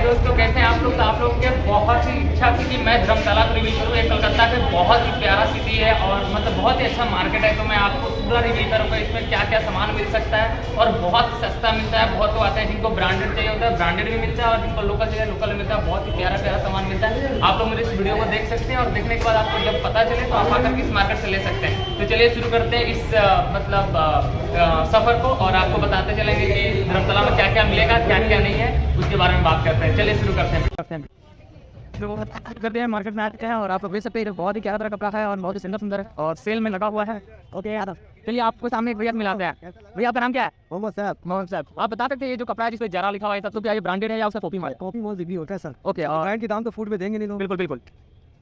दोस्तों, कैसे हैं आप लोग? तो आप लोग के बहुत ही इच्छा थी कि मैं धर्मशाला को रिव्यू करूँ, ये कलकत्ता के बहुत ही प्यारा सिटी है और मतलब बहुत ही अच्छा मार्केट है तो मैं आपको पूरा रिव्यू करूँगा इसमें क्या क्या सामान मिल सकता है और बहुत सस्ता मिलता है, बहुत तो आते हैं, जिनको ब्रांडेड चाहिए होता है ब्रांडेड भी मिलता है और जिनको लोकल चाहिए लोकल मिलता है, बहुत ही प्यारा प्यारा सामान मिलता है। आप लोग मेरे इस वीडियो को देख सकते हैं और देखने के बाद आपको जब पता चले तो आप आकर इस मार्केट से ले सकते हैं। तो चलिए शुरू करते हैं इस मतलब सफ़र को और आपको बताते चलेंगे कि धर्मशाला में क्या क्या मिलेगा क्या क्या नहीं है, उसके बारे में बात करते हैं। चलिए शुरू करते हैं। तो करते हैं मार्केट में आते हैं और आप देख सकते हैं बहुत ही प्यारा कपड़ा है और बहुत ही सुंदर सुंदर है और सेल में लगा हुआ है ओके यादव चलिए आपको सामने एक भैया मिलाते हैं भैया आपका नाम क्या है मोहम्मद साहब मोहम्मद साहब आप बता सकते हैं ये जो कपड़ा है जिसमें जरा लिखा हुआ है सब तो क्या ये ब्रांडेड है या उसका कॉपी माल कॉपी मॉल रिव्यू होता है सर ओके और ब्रांड के दाम तो फ़ूड में देंगे नहीं लोग बिल्कुल बिल्कुल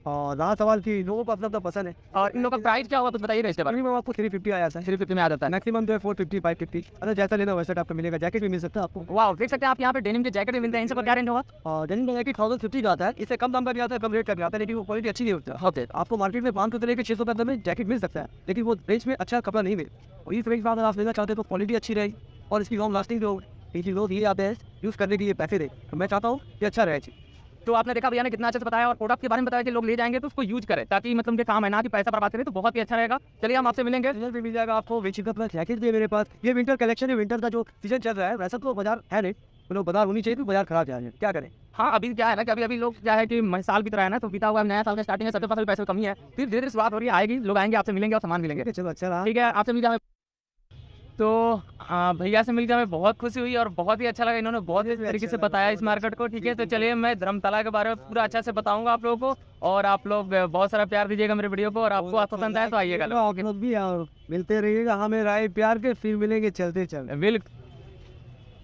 और रहा सवाल की लोगों को अपना अपना पसंद है। और इन लोगों का प्राइस क्या होगा कुछ बताइए इसके बारे में। आपको थ्री फिफ्टी आया था। थ्री फिफ्टी में आ जाता है। मैक्सिमम जो है फोर फिफ्टी फाइव फिफ्टी अगर जैसा लेना वैसा आपको मिलेगा। जैकेट भी मिल सकता है आपको। वाह देख सकते हैं आप यहाँ पे डेनिम के जैकेट भी मिलते हैं। इन सब क्या रेंज होगा? और डेनिम का जैकेट थाउज़ेंड फिफ्टी का आता है। इससे कम दाम का भी आता है कम रेट का भी आता है लेकिन वो क्वालिटी अच्छी नहीं होती। है ओके आपको मार्केट में पाँच सौ तरह के छः सौ पैंतीस में जैकेट मिल सकता है। लेकिन वो रेंज में अच्छा कपड़ा नहीं मिले। और इस रेंज में अगर आप लेना चाहते हैं तो क्वालिटी अच्छी रहेगी और इसकी लॉन्ग लास्टिंग जो इसी लोग ये आते हैं यूज़ करने के लिए पैसे दे। तो मैं चाहता हूँ कि अच्छा रहे। चीज़ तो आपने देखा भैया ने कितना अच्छे से बताया और प्रोडक्ट के बारे में बताया कि लोग ले जाएँगे तो उसको यूज़ करें ताकि मतलब उनके काम है ना कि पैसा बर्बाद करें तो बहुत ही अच्छा रहेगा। चलिए हम आपसे मिलेंगे। सीज़न भी मिल जाएगा आपको विंटर का जैकेट भी मेरे पास। ये विंटर कलेक्शन है विंटर का जो सीज़न चल रहा है वैसा तो बाज़ार है नहीं। मतलब बाज़ार होनी चाहिए तो बाज़ार खराब जा रही है। क्या करें? हाँ अभी क्या है ना कि अभी अभी लोग क्या है कि साल बीत रहा है ना तो बीता हुआ नया साल का स्टार्टिंग है सबके पास पैसे कमी है फिर धीरे धीरे शुरुआत हो रही है आएगी लोग आएँगे आपसे मिलेंगे और सामान मिलेंगे। चलो अच्छा ठीक है आपसे मिल जाए तो भैया से मिलकर हमें बहुत खुशी हुई और बहुत ही अच्छा लगा। इन्होंने बहुत ही तरीके से बताया इस मार्केट को ठीक है? तो चलिए मैं धर्मतला के बारे में पूरा अच्छा से बताऊँगा आप लोगों को और आप लोग बहुत सारा प्यार दीजिएगा मेरे वीडियो को और आपको पसंद आए तो आइएगा। भी मिलते रहिएगा हमें राय प्यार के फिर मिलेंगे चलते चलते। बिल्कुल।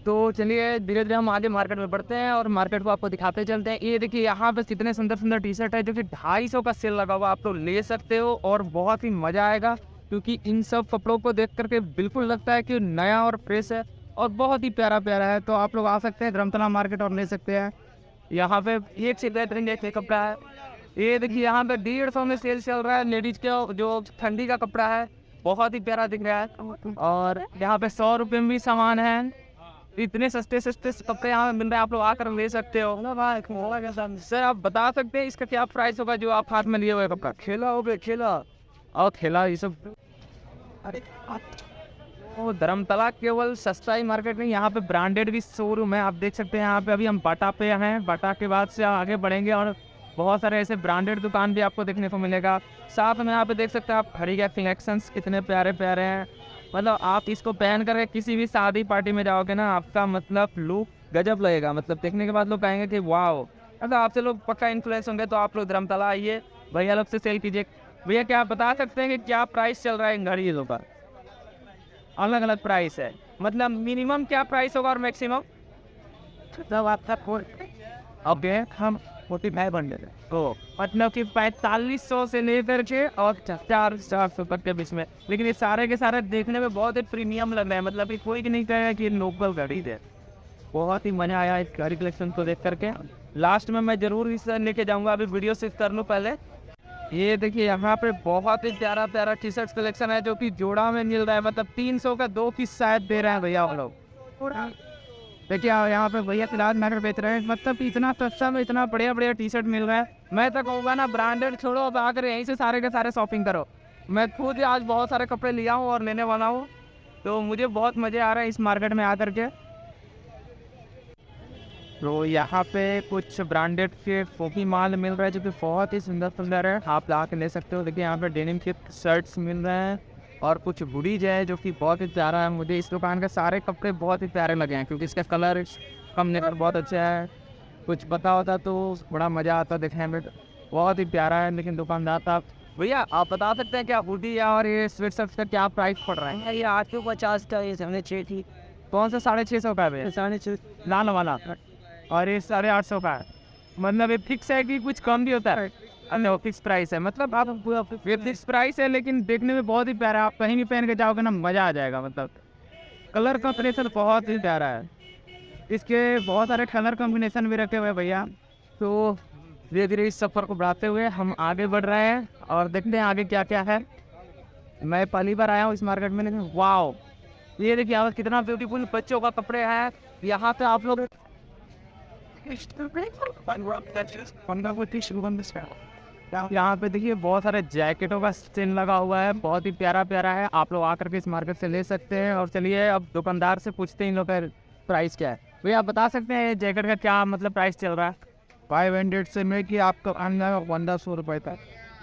तो चलिए धीरे धीरे हम आगे मार्केट में बढ़ते हैं और मार्केट को आपको दिखाते चलते हैं। ये देखिए यहाँ पे कितने सुंदर सुंदर टी शर्ट है जो कि ढाई सौ का सेल लगा हुआ आप लोग ले सकते हो और बहुत ही मज़ा आएगा। क्योंकि इन सब कपड़ों को देख करके बिल्कुल लगता है कि नया और फ्रेश है और बहुत ही प्यारा प्यारा है। तो आप लोग आ सकते हैं धर्मतला मार्केट और ले सकते हैं। यहाँ पे एक से बेहतरीन एक कपड़ा है। ये देखिए यहाँ पे डेढ़ सौ में सेल चल रहा है लेडीज़ के जो ठंडी का कपड़ा है। बहुत ही प्यारा दिख रहा है। और यहाँ पे सौ रुपये में भी सामान है। इतने सस्ते सस्ते कपड़े यहाँ मिल रहे हैं। आप लोग आकर ले सकते हो। सर आप बता सकते हैं इसका क्या प्राइस होगा जो आप हाथ में लिए हुए कपड़ा? खेला हो गया खेला। और खेला ये सब। अरे वो धर्मतला केवल सस्ता ही मार्केट नहीं, यहाँ पे ब्रांडेड भी शोरूम है, आप देख सकते हैं, यहाँ पे अभी हम बाटा पे हैं, बाटा के बाद से आगे बढ़ेंगे और बहुत सारे ऐसे ब्रांडेड दुकान भी आपको देखने को मिलेगा। साथ में यहाँ पे देख सकते हैं आप खड़ी के कलेक्शंस कितने प्यारे प्यारे हैं। मतलब आप इसको पहन करके किसी भी शादी पार्टी में जाओगे ना, आपका मतलब लुक गजब लगेगा। मतलब देखने के बाद लोग कहेंगे कि वाह मतलब आपसे लोग पक्का इन्फ्लुएंस होंगे तो आप लोग धर्मतला आइए, भैया लोग से सेल कीजिए। भैया क्या आप बता सकते हैं कि क्या प्राइस चल रहा है इन घड़ियों का? अलग अलग प्राइस है। मतलब मिनिमम क्या प्राइस होगा और मैक्सिमम तब आपका ओके हम फोर्टी फाइव हंड्रेड तो मतलब कि पैंतालीस सौ से लेकर के और चार चार सौ तक के बीच में। लेकिन ये सारे के सारे देखने में बहुत ही प्रीमियम लग रहे हैं। मतलब कि कोई नहीं कहेगा कि लोकल घड़ी है बहुत ही मज़ा आया इस घड़ी कलेक्शन को देख करके। लास्ट में मैं ज़रूर इस लेके जाऊँगा। अभी वीडियो से कर लूँ पहले। ये देखिए यहाँ पे बहुत ही प्यारा प्यारा टी शर्ट कलेक्शन है जो कि जोड़ा में मिल रहा है। मतलब तीन सौ का दो पीस शायद दे रहे हैं भैया हम लोग। देखिए यहाँ पे भैया फ़िलहाल मैटर बेच रहे हैं। मतलब इतना सस्ता में इतना बढ़िया बढ़िया टी शर्ट मिल रहा है। मैं तो कहूँगा ना ब्रांडेड छोड़ो अब आकर यहीं से सारे के सारे शॉपिंग करो। मैं खुद आज बहुत सारे कपड़े लिया हूँ और लेने वाला हूँ। तो मुझे बहुत मज़े आ रहा है इस मार्केट में आकर के। तो यहाँ पे कुछ ब्रांडेड के फोकी माल मिल रहा है जो कि बहुत ही सुंदर सुंदर है। आप ला के ले सकते हो। देखिए यहाँ पे डेनिम के शर्ट्स मिल रहे हैं और कुछ बुड़ीज है जो कि बहुत ही प्यारा है। मुझे इस दुकान के सारे कपड़े बहुत ही प्यारे लगे हैं क्योंकि इसका कलर कॉम्बिनेशन बहुत अच्छा है। कुछ पता होता तो बड़ा मज़ा आता देखने में। बहुत ही प्यारा है लेकिन दुकानदार था भैया आप बता सकते हैं क्या हुडी और ये स्वेट शर्ट का क्या प्राइस पड़ रहा है? ये आठ सौ पचास का ये साढ़े छः थी। कौन सा साढ़े छः सौ का है भैया? साढ़े छः लाल वाला। और ये साढ़े आठ सौ का है। मतलब ये फिक्स है कि कुछ कम भी होता है। अरे वो फिक्स प्राइस है। मतलब आप ये फिक्स प्राइस है लेकिन देखने में बहुत ही प्यारा है आप कहीं भी पहन के जाओगे ना मज़ा आ जाएगा मतलब। कलर कॉम्बिनेशन बहुत ही प्यारा है। इसके बहुत सारे कलर कॉम्बिनेशन भी रखे हुए हैं भैया। तो धीरे धीरे इस सफ़र को बढ़ाते हुए हम आगे बढ़ रहे हैं और देखते हैं आगे क्या क्या है। मैं पहली बार आया हूँ इस मार्केट में लेकिन वाओ ये देखिए कितना ब्यूटीफुल बच्चों का कपड़े है। यहाँ पे आप लोग यहाँ पे देखिए बहुत सारे जैकेटों का स्टिन लगा हुआ है बहुत ही प्यारा प्यारा है आप लोग आकर के इस मार्केट से ले सकते हैं और चलिए अब दुकानदार से पूछते हैं इन लोग का प्राइस क्या है भैया आप बता सकते हैं जैकेट का क्या मतलब प्राइस चल रहा है फाइव हंड्रेड से में कि आपको आना पंद्रह सौ रुपये तक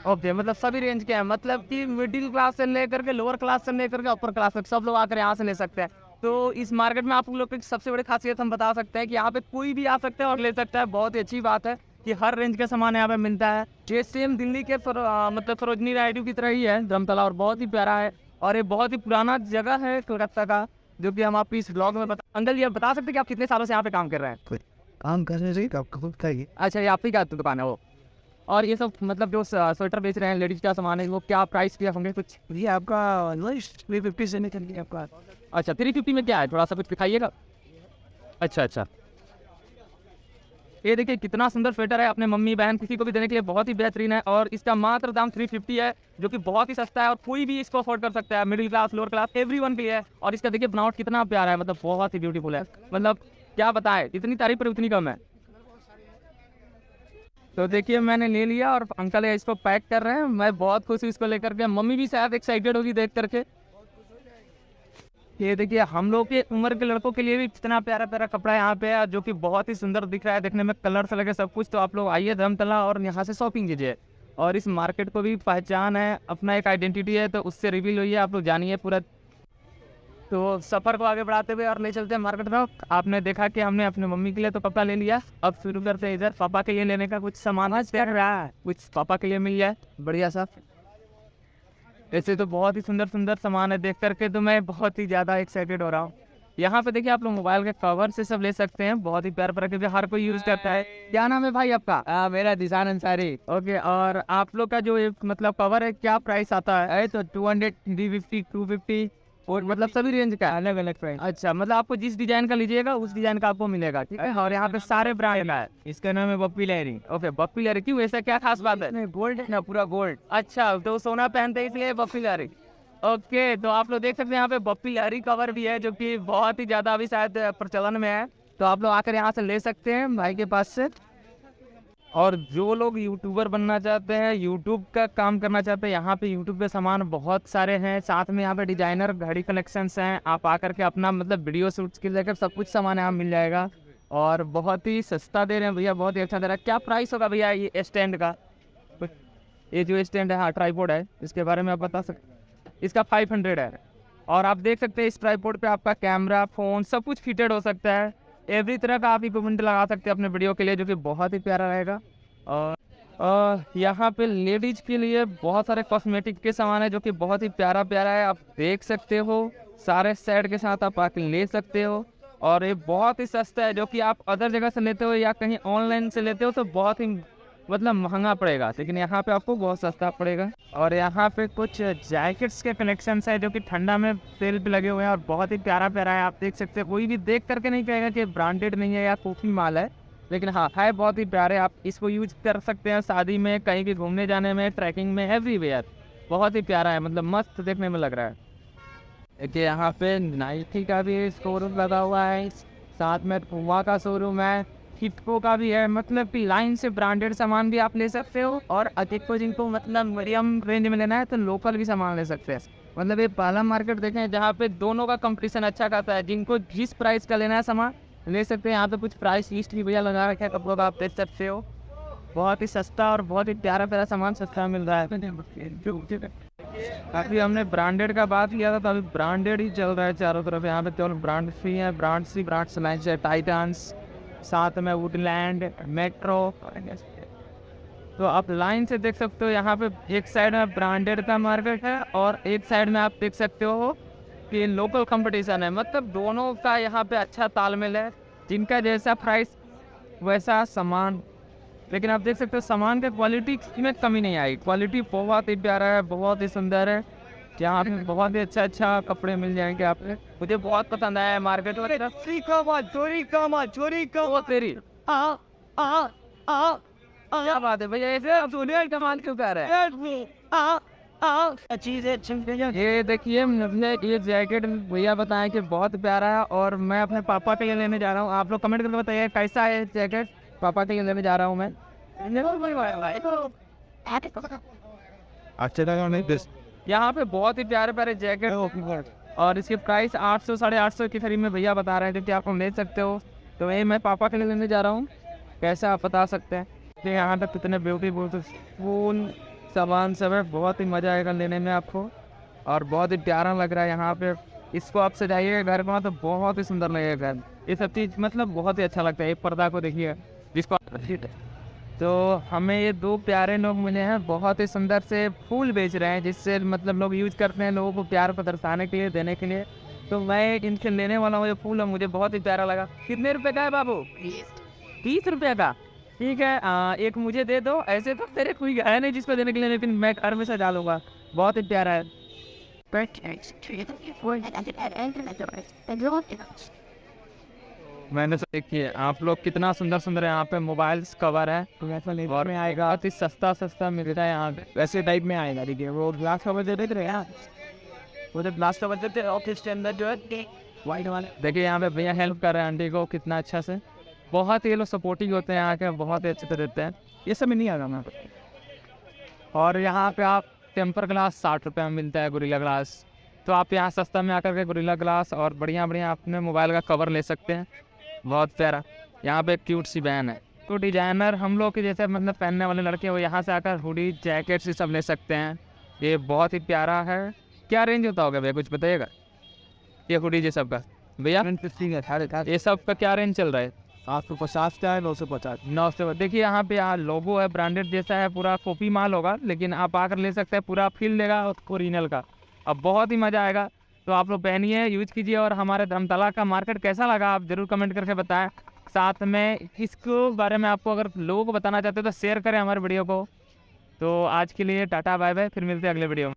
ओके मतलब सभी रेंज के हैं मतलब कि मिडिल क्लास से लेकर के लोअर क्लास से लेकर के अपर क्लास तक सब लोग आकर यहाँ से ले सकते हैं तो इस मार्केट में आप लोग की सबसे बड़ी खासियत हम बता सकते हैं कि यहाँ पे कोई भी आ सकता है और ले सकता है। बहुत ही अच्छी बात है कि हर रेंज का सामान यहाँ पे मिलता है। ये सेम दिल्ली के फरो, आ, मतलब सरोजनी राइडू की तरह ही है धर्मतला और बहुत ही प्यारा है। और ये बहुत ही पुराना जगह है कोलकाता का जो कि हम आप इस ब्लॉग में बता अंकल ये बता सकते हैं कि आप कितने सालों से यहाँ पे काम कर रहे हैं? काम करने से आपको खुद चाहिए अच्छा ये आप ही का दुकान है वो? और ये सब मतलब जो स्वेटर बेच रहे हैं लेडीज़ का सामान है वो क्या प्राइस किया होंगे कुछ? ये आपका थ्री फिफ्टी से निकल गया आपका। अच्छा थ्री फिफ्टी में क्या है? थोड़ा सा कुछ दिखाइएगा? अच्छा अच्छा। ये देखिए, कितना सुंदर स्वेटर है अपने मम्मी, बहन, किसी को भी देने के लिए बहुत ही बेहतरीन है और इसका मात्र दाम 350 है, जो कि बहुत ही सस्ता है और कोई भी इसको अफोर्ड कर सकता है। Middle class lower class everyone के लिए है और इसका देखिए बनावट कितना प्यारा है मतलब बहुत ही ब्यूटीफुल है। मतलब क्या बताएँ, इतनी तारीफ़ पर उतनी कम है। तो देखिए, मैंने ले लिया और अंकल इसको पैक कर रहे हैं। मैं बहुत खुश हूँ इसको लेकर के। मम्मी भी शायद एक्साइटेड होगी देख करके। ये देखिए हम लोग के उम्र के लड़कों के लिए भी कितना प्यारा प्यारा कपड़ा यहाँ पे है जो कि बहुत ही सुंदर दिख रहा है देखने में कलर से लगे सब कुछ। तो आप लोग आइए धर्मतला और यहाँ से शॉपिंग कीजिए। और इस मार्केट को भी पहचान है अपना एक आइडेंटिटी है तो उससे रिवील हुई है आप लोग जानिए पूरा। तो सफ़र को आगे बढ़ाते हुए और ले चलते हैं मार्केट में। आपने देखा कि हमने अपने मम्मी के लिए तो कपड़ा ले लिया अब शुरू करते हैं इधर पापा के लिए लेने का कुछ सामान। है रहा है। कुछ पापा के लिए मिल जाए बढ़िया सा। ऐसे तो बहुत ही सुंदर सुंदर सामान है देख करके तो मैं बहुत ही ज़्यादा एक्साइटेड हो रहा हूँ। यहाँ पे देखिए आप लोग मोबाइल के कवर से सब ले सकते हैं। बहुत ही प्यार प्यारा क्योंकि हर कोई यूज़ करता है। क्या नाम है भाई आपका? आ, मेरा दिशान अंसारी। ओके और आप लोग का जो मतलब कवर है क्या प्राइस आता है? है तो two hundred three fifty two fifty और मतलब सभी रेंज का। अलग अलग प्राइस अच्छा मतलब आपको जिस डिज़ाइन का लीजिएगा उस डिज़ाइन का आपको मिलेगा ठीक है? और यहाँ पे सारे ब्रांड का है। इसका नाम है पप्पी लहरी। ओके बप्पी लहरी। क्यों? ऐसा क्या खास बात है? गोल्ड है ना पूरा गोल्ड अच्छा तो सोना पहनते हैं इसलिए बप्पी लहरी। ओके तो आप लोग देख सकते हैं यहाँ पे बप्पी लहरी कवर भी है जो कि बहुत ही ज़्यादा अभी शायद प्रचलन में है। तो आप लोग आकर यहाँ से ले सकते हैं भाई के पास से। और जो लोग यूट्यूबर बनना चाहते हैं यूट्यूब का काम करना चाहते हैं, यहाँ पे यूट्यूब पे सामान बहुत सारे हैं। साथ में यहाँ पे डिज़ाइनर, घड़ी कलेक्शंस हैं। आप आकर के अपना मतलब वीडियो शूट्स के लेकर सब कुछ सामान यहाँ मिल जाएगा। और बहुत ही सस्ता दे रहे हैं भैया, बहुत ही अच्छा दे रहा है। क्या प्राइस होगा भैया ये स्टैंड का? ये जो स्टैंड है हाँ ट्राईपोर्ड है, इसके बारे में आप बता सकते इसका फाइव हंड्रेड है। और आप देख सकते हैं इस ट्राईपोर्ड पर आपका कैमरा फ़ोन सब कुछ फिटेड हो सकता है। एवरी तरह का आप इक्विपमेंट लगा सकते हैं अपने वीडियो के लिए, जो कि बहुत ही प्यारा रहेगा। और यहाँ पे लेडीज़ के लिए बहुत सारे कॉस्मेटिक के सामान है, जो कि बहुत ही प्यारा प्यारा है। आप देख सकते हो, सारे सेट के साथ आप आके ले सकते हो। और ये बहुत ही सस्ता है, जो कि आप अदर जगह से लेते हो या कहीं ऑनलाइन से लेते हो तो बहुत ही मतलब महँगा पड़ेगा, लेकिन यहाँ पे आपको बहुत सस्ता पड़ेगा। और यहाँ पे कुछ जैकेट्स के कलेक्शन है जो कि ठंडा में सेल पे लगे हुए हैं और बहुत ही प्यारा प्यारा है, आप देख सकते हैं। कोई भी देख करके नहीं कहेगा कि ब्रांडेड नहीं है या कॉफ़ी माल है, लेकिन हाँ है बहुत ही प्यारे, आप इसको यूज़ कर सकते हैं शादी में, कहीं भी घूमने जाने में ट्रैकिंग में एवरीवेयर बहुत ही प्यारा है मतलब मस्त देखने में लग रहा है। देखिए, यहाँ पे नाइकी का भी शोरूम लगा हुआ है, साथ में पुआ का शोरूम है। हिटको का भी है मतलब कि लाइन से ब्रांडेड सामान भी आप ले सकते हो और अधिक को जिनको मतलब मीडियम रेंज में लेना है तो लोकल भी सामान ले सकते हैं। मतलब ये पहला मार्केट देखें, जहाँ पे दोनों का कंपटीशन अच्छा खासा है। जिनको जिस प्राइस का लेना है सामान, ले सकते हैं। यहाँ पे कुछ प्राइस लिस्ट भी भैया लगा रखे है कपड़ों का, आप देख सकते हो। बहुत ही सस्ता और बहुत ही प्यारा प्यारा सामान सस्ता मिल रहा है। अभी हमने ब्रांडेड का बात किया था तो अभी ब्रांडेड ही चल रहा है चारों तरफ़। यहाँ पे केवल ब्रांड ही है ब्रांड्स ही ब्रांड्स लाइन है टाइटन्स साथ में वुडलैंड, मेट्रो तो आप लाइन से देख सकते हो, यहाँ पे एक साइड में ब्रांडेड का मार्केट है और एक साइड में आप देख सकते हो कि लोकल कंपटीशन है। मतलब दोनों का यहाँ पे अच्छा तालमेल है, जिनका जैसा प्राइस वैसा सामान। लेकिन आप देख सकते हो, सामान के क्वालिटी में कमी नहीं आई। क्वालिटी बहुत ही प्यारा है, बहुत ही सुंदर है। यहाँ पे बहुत ही अच्छा अच्छा कपड़े मिल जाएँगे आपको। मुझे बहुत पसंद आया है मार्केट वगैरह चोरी कमा चोरी वो तेरी। आ आ आ क्या बात है भैया ऐसे आप सोने कमाल क्यों कर रहे हैं चीज़ है चीज़ ये देखिए मुझे ये जैकेट भैया बताएँ कि बहुत प्यारा है और मैं अपने पापा के लिए लेने जा रहा हूँ। आप लोग कमेंट करके बताइए कैसा है जैकेट पापा के लिए लेने जा रहा हूँ मैं। अच्छे लगा नहीं दिस यहाँ पे बहुत ही प्यारे प्यारे जैकेट और इसकी प्राइस आठ सौ साढ़े आठ सौ के करीब में भैया बता रहे हैं क्योंकि आप लोग ले सकते हो। तो वही मैं पापा के लिए लेने जा रहा हूँ। कैसे आप बता सकते हैं? कि यहाँ तक कितने ब्यूटीफुल फूल सामान सब है। बहुत ही मज़ा आएगा लेने में आपको। और बहुत ही प्यारा लग रहा है यहाँ पे। इसको आप सजाइएगा घर में तो बहुत ही सुंदर लगेगा घर। ये सब चीज़ मतलब बहुत ही अच्छा लगता है। एक पर्दा को देखिए। जिसको तो हमें ये दो प्यारे लोग मिले हैं बहुत ही सुंदर से फूल बेच रहे हैं जिससे मतलब लोग यूज़ करते हैं लोगों को प्यार को दर्शाने के लिए देने के लिए। तो मैं इनसे लेने वाला हूँ ये फूल है मुझे बहुत ही प्यारा लगा। कितने रुपए का है बाबू? तीस रुपये का? ठीक है आ, एक मुझे दे दो। ऐसे तो तेरे कोई है नहीं जिसको देने के लिए लेकिन मैं घर में सजा लूँगा। बहुत ही प्यारा है। मैंने तो देखिए आप लोग कितना सुंदर सुंदर यहाँ पे मोबाइल्स कवर है। और में आएगा। बहुत ही सस्ता सस्ता मिलता है यहाँ पे। वैसे टाइप में आएगा देखिए। वो ग्लास कवर दे देते यार? वो जो ग्लास कवर देते ऑफ़िस के अंदर जो है वाइट वाले। देखिए यहाँ पे भैया हेल्प कर रहे हैं आंटी को कितना अच्छा से। बहुत ही लोग सपोर्टिंग होते हैं यहाँ के बहुत ही अच्छे से देते हैं। ये सब नहीं आएगा मैं और यहाँ पे आप टेम्पर ग्लास साठ रुपये में मिलता है गुरीला ग्लास तो आप यहाँ सस्ता में आकर के गुरीला ग्लास और बढ़िया बढ़िया अपने मोबाइल का कवर ले सकते हैं। बहुत प्यारा यहाँ पे क्यूट सी बैन है। तो डिज़ाइनर हम लोग के जैसे मतलब पहनने वाले लड़के वो यहाँ से आकर हुडी जैकेट से सब ले सकते हैं। ये बहुत ही प्यारा है। क्या रेंज होता होगा भैया कुछ बताइएगा? ये हुडी ये सब का भैया ये सब का क्या रेंज चल रहा है? आठ सौ पचास का है नौ सौ पचास। नौ सौ देखिए यहाँ पे यहाँ लोगो है ब्रांडेड जैसा है पूरा कॉपी माल होगा लेकिन आप आकर ले सकते हैं पूरा फील देगा ओरिजिनल का। अब बहुत ही मज़ा आएगा। तो आप लोग पहनिए यूज़ कीजिए और हमारे धर्मतला का मार्केट कैसा लगा आप ज़रूर कमेंट करके बताएँ। साथ में इसको बारे में आपको अगर लोगों को बताना चाहते हो तो शेयर करें हमारे वीडियो को। तो आज के लिए टाटा बाय बाय फिर मिलते हैं अगले वीडियो में।